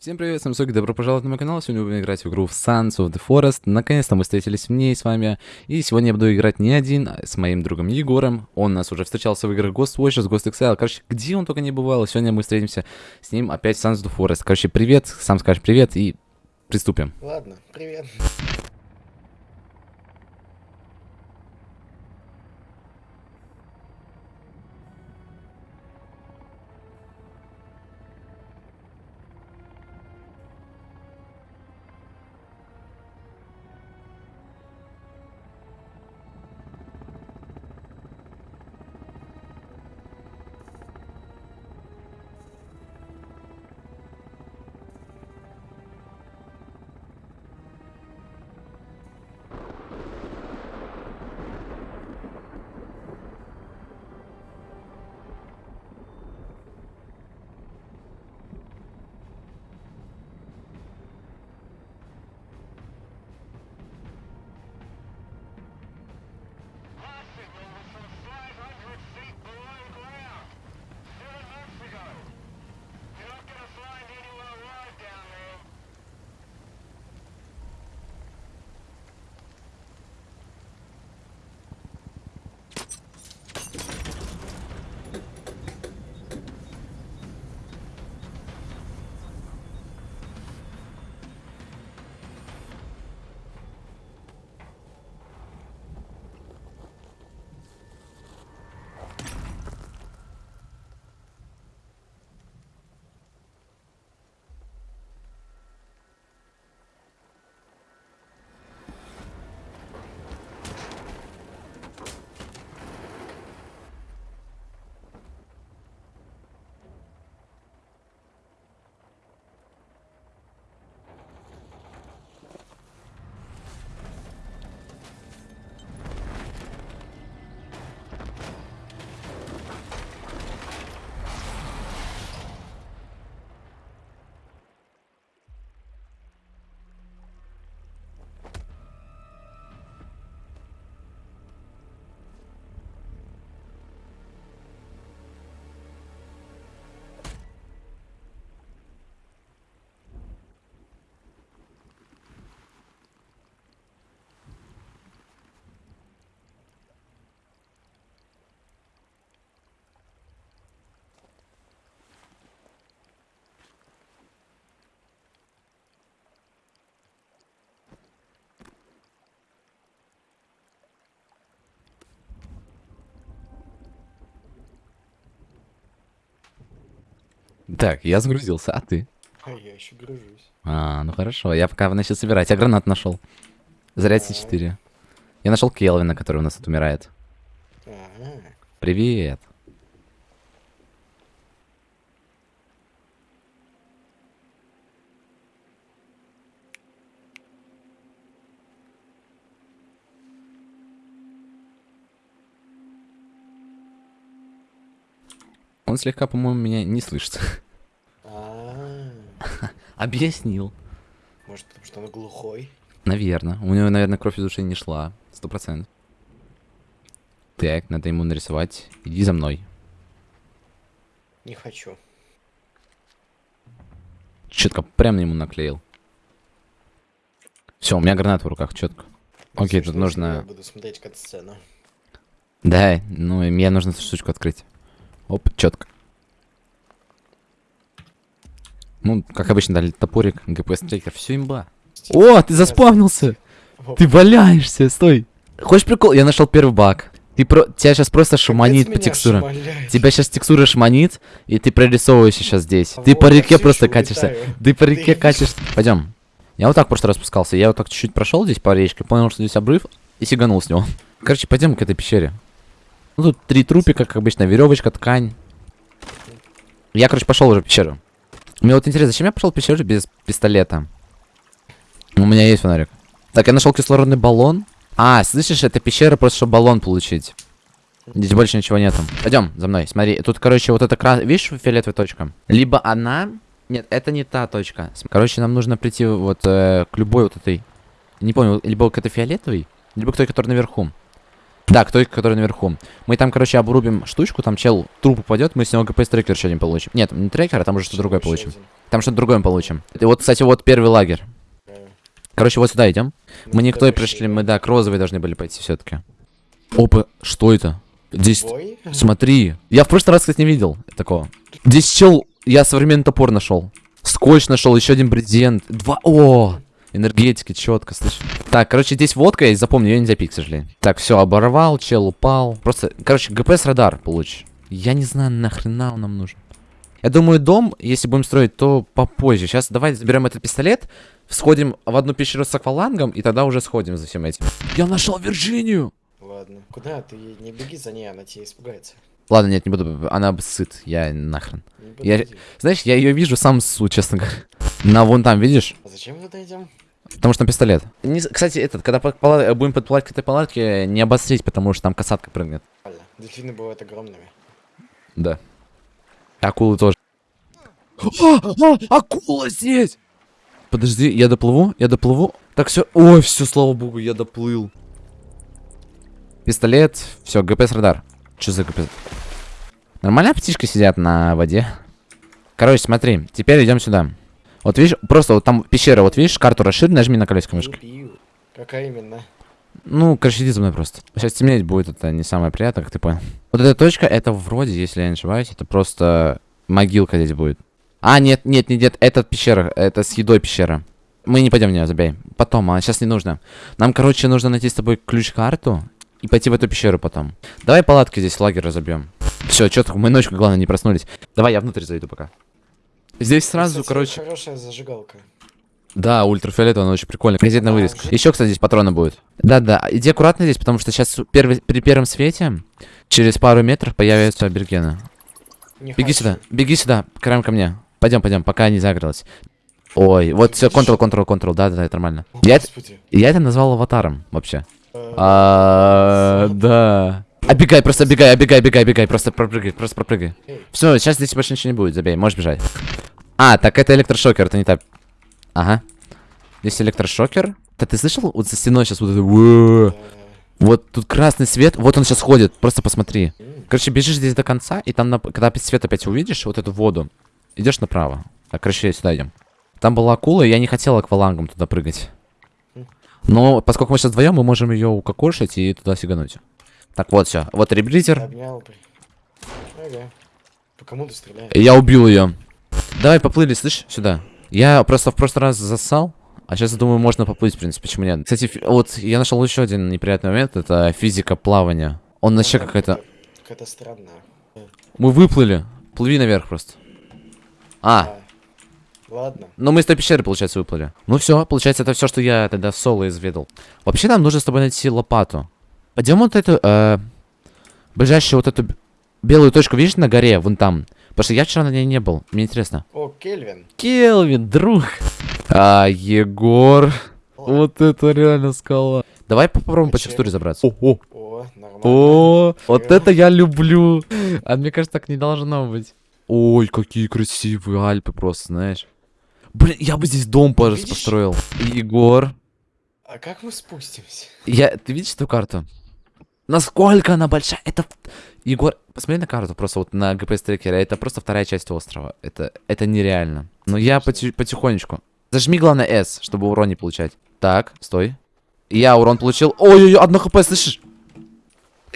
Всем привет, Соки, добро пожаловать на мой канал. Сегодня будем играть в игру в Sons of the Forest. Наконец-то мы встретились в ней с вами. И сегодня я буду играть не один, а с моим другом Егором. Он нас уже встречался в играх Ghost Watchers, Ghost Exile. Короче, где он только не бывал. Сегодня мы встретимся с ним опять в Sons of the Forest. Короче, привет, сам скажешь привет и приступим. Ладно, привет. Так, я загрузился, а ты? А я еще гружусь. А, ну хорошо, я пока начал собирать. Я гранат нашел. Заряд С4. Я нашел Келвина, который у нас тут умирает. Ага. Привет. Он слегка, по-моему, меня не слышит. А, Объяснил. Может, потому что он глухой? Наверное. У него, наверное, кровь из ушей не шла. Сто процентов. Так, надо ему нарисовать. Иди за мной. Не хочу. Четко прям ему наклеил. Все, у меня гранат в руках, четко. Окей, тут если Я нужно... буду смотреть кат-сцену. Да, ну мне нужно эту штучку открыть. Оп, четко. Ну, как обычно, дали топорик, ГПС трекер, все имба. О, ты заспавнился! Ты валяешься, стой! Хочешь прикол? Я нашел первый баг. Ты про... Тебя сейчас просто Капец шуманит по текстурам. шмаляет. Тебя сейчас текстура шманит, и ты прорисовываешься сейчас здесь. Ты Вот, по я реке просто катишься. улетаю. Ты по реке Ты- катишься. Пойдем. Я вот так в прошлый раз спускался. Я вот так чуть-чуть прошел здесь по речке, понял, что здесь обрыв, и сиганул с него. Короче, пойдем к этой пещере. Ну тут три трупика, как обычно, веревочка, ткань. Я, короче, пошел уже в пещеру. Мне вот интересно, зачем я пошел в пещеру без пистолета? У меня есть фонарик. Так, я нашел кислородный баллон. А, слышишь, это пещера просто, чтобы баллон получить. Здесь больше ничего нету. Пойдем за мной, смотри. Тут, короче, вот эта крас... Видишь, фиолетовая точка? Либо она... Нет, это не та точка. Короче, нам нужно прийти вот э, к любой вот этой... Не помню, либо к этой фиолетовой, либо к той, которая наверху. Да, к той, который наверху. Мы там, короче, обрубим штучку, там чел труп упадет, мы с него ГПС трекер еще один получим. Нет, не трекер, а там уже что-то другое получим. один. Там что-то другое мы получим. И вот, кстати, вот первый лагерь. Короче, вот сюда идем. ну, Мы не к той дальше пришли, мы, да, к розовой должны были пойти все-таки. Опа, что это? Здесь, Бой? смотри. Я в прошлый раз, кстати, не видел такого. Здесь чел, я современный топор нашел. Скотч нашел, еще один брезент. Два, о, энергетики, четко, слышь. Так, короче, здесь водка есть, запомни, ее нельзя пить, к сожалению. Так, все, оборвал, чел упал. Просто, короче, ГПС радар получишь. Я не знаю, нахрена он нам нужен. Я думаю, дом, если будем строить, то попозже. Сейчас давай заберем этот пистолет, сходим в одну пещеру с аквалангом, и тогда уже сходим за всем этим. Я нашел Вирджинию! Ладно. Куда? Ты не беги за ней, она тебя испугается. Ладно, нет, не буду. Она сыт. Я нахрен. Я-. Знаешь, я ее вижу сам су, честно говоря. На вон там, видишь? А зачем мы туда идем? Потому что там пистолет. Не, кстати, этот, когда под пала- будем подплывать к этой палатке, не обострить, потому что там касатка прыгнет. Дельфины бывают огромными. Да. Акулы тоже. А, а, акула здесь! Подожди, я доплыву, я доплыву. Так, все. Ой, все, слава богу, я доплыл. Пистолет, все, ГПС радар. Что за ГПС? Нормально птички сидят на воде. Короче, смотри, теперь идем сюда. Вот видишь, просто вот там пещера, вот видишь, карту расширь, нажми на колесико мышки. Какая именно? Ну, короче, иди за мной просто. Сейчас темнеть будет, это не самое приятное, как ты понял. Вот эта точка, это вроде, если я не ошибаюсь, это просто могилка здесь будет. А, нет, нет, нет, нет, это пещера, это с едой пещера. Мы не пойдем в нее, забей. Потом, а сейчас не нужно. Нам, короче, нужно найти с тобой ключ-карту и пойти в эту пещеру потом. Давай палатки здесь, лагерь разобьем. Все, четко, мы ночью, главное, не проснулись. Давай, я внутрь зайду пока. Здесь сразу, Кстати, короче... Хорошая зажигалка. Да, ультрафиолетовый, он очень прикольный. Газетная вырезка. Еще, кстати, здесь патроны будут. Да-да, иди аккуратно здесь, потому что сейчас первый, при первом свете через пару метров появятся абергены. Не Беги хочу. сюда, беги сюда, краем ко мне. Пойдем, пойдем, пока не загрелась. Ой, вот все, контрол, контрол, контрол, да-да-да, это нормально. О, Я, я это назвал аватаром, вообще. Э, А, да. Обегай, просто обегай, обегай, обегай, обегай, просто пропрыгай, просто пропрыгай. Все, сейчас здесь больше ничего не будет, забей, можешь бежать. А, так это электрошокер, это не так. Ага. Здесь электрошокер. Да ты слышал? Вот за стеной сейчас вот это... Вот тут красный свет, вот он сейчас ходит, просто посмотри. Короче, бежишь здесь до конца, и там, на- когда свет опять увидишь, вот эту воду, идешь направо. Так, короче, сюда идем. Там была акула, и я не хотел аквалангом туда прыгать. Но поскольку мы сейчас вдвоем, мы можем ее укокошить и туда сигануть. Так, вот все. Вот реблитер. Обнял. Ага. По кому ты стреляешь? Я убил ее. Давай поплыли, слышь, сюда. Я просто в прошлый раз засал, а сейчас думаю, можно поплыть, в принципе, почему нет. Кстати, фи- вот я нашел еще один неприятный момент, это физика плавания. Он вообще Ага, какая-то... Какая-то странная. Мы выплыли. Плыви наверх просто. А, А, Ладно. ну мы из той пещеры, получается, выплыли. Ну все, получается, это все, что я тогда в соло изведал. Вообще нам нужно с тобой найти лопату. Пойдем вот эту, э, ближайшую вот эту белую точку, видишь, на горе, вон там. Потому что я вчера на ней не был, мне интересно. О, Кельвин. Келвин, друг. А, Егор. Вот это реально скала. Давай попробуем по Зачем? текстуре забраться. О, о, О, нормально. о, вот это я люблю. А мне кажется, так не должно быть. Ой, какие красивые Альпы просто, знаешь. Блин, я бы здесь дом видишь? построил. Егор. А как мы спустимся? Я, ты видишь эту карту? Насколько она большая? Это... Егор, посмотри на карту, просто вот на GPS трекере. Это просто вторая часть острова. Это, это нереально. Но я поти- потихонечку. Зажми, главное, S, чтобы урон не получать. Так, стой. Я урон получил. Ой-ой-ой, одно хп, слышишь?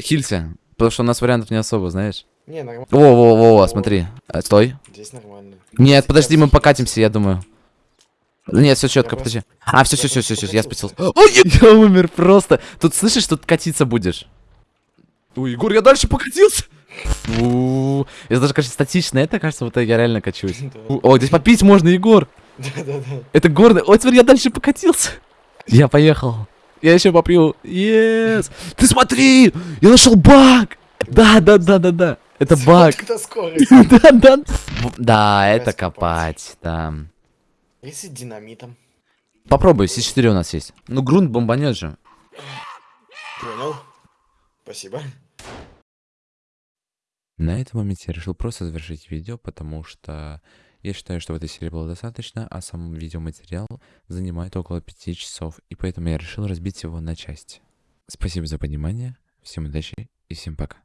Хилься. Потому что у нас вариантов не особо, знаешь. Не, нормально. Во-во-во, смотри. Э, Стой. Здесь нормально. Нет, подожди, мы покатимся, я думаю. Нет, все четко, подожди. А, все, все, все, все, все, я спустился. Ой, я умер просто. Тут слышишь, тут катиться будешь. Ой, Егор, я дальше покатился. Это даже, кажется, статично. Это, кажется, вот я реально качусь. О, здесь попить можно, Егор. Да-да-да. Это горный. Ой, смотри, я дальше покатился. Я поехал. Я еще попью. Yes. Ты смотри, я нашел баг. Да, да, да, да, да. Это баг. Это скорость. Да, да. Да, это копать, да. Если динамитом. Попробуй, С4 у нас есть. Ну, грунт бомбанет же. Понял. Спасибо. На этом моменте я решил просто завершить видео, потому что я считаю, что в этой серии было достаточно, а сам видеоматериал занимает около 5 часов, и поэтому я решил разбить его на части. Спасибо за понимание, Всем удачи и всем пока.